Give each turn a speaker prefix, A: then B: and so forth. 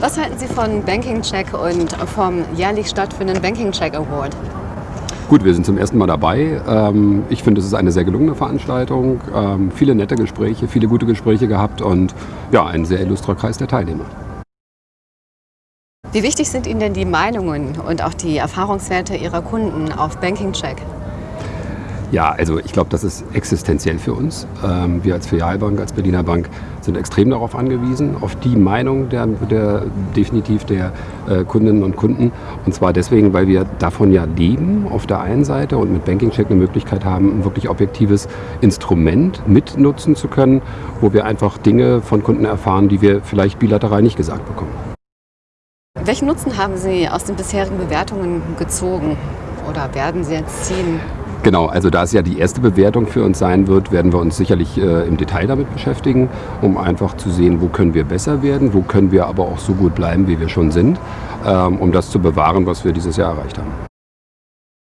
A: Was halten Sie von Banking Check und vom jährlich stattfindenden Banking Check Award?
B: Gut, wir sind zum ersten Mal dabei. Ähm, ich finde, es ist eine sehr gelungene Veranstaltung. Ähm, viele nette Gespräche, viele gute Gespräche gehabt und ja, ein sehr illustrer Kreis der Teilnehmer.
A: Wie wichtig sind Ihnen denn die Meinungen und auch die Erfahrungswerte Ihrer Kunden auf Banking Check?
B: Ja, also ich glaube, das ist existenziell für uns. Ähm, wir als Filialbank, als Berliner Bank sind extrem darauf angewiesen, auf die Meinung der, der definitiv der äh, Kundinnen und Kunden. Und zwar deswegen, weil wir davon ja leben auf der einen Seite und mit Banking Check eine Möglichkeit haben, ein wirklich objektives Instrument mitnutzen zu können, wo wir einfach Dinge von Kunden erfahren, die wir vielleicht bilateral nicht gesagt bekommen.
A: Welchen Nutzen haben Sie aus den bisherigen Bewertungen gezogen oder werden Sie jetzt ziehen?
B: Genau, also da es ja die erste Bewertung für uns sein wird, werden wir uns sicherlich äh, im Detail damit beschäftigen, um einfach zu sehen, wo können wir besser werden, wo können wir aber auch so gut bleiben, wie wir schon sind, ähm, um das zu bewahren, was wir dieses Jahr erreicht haben.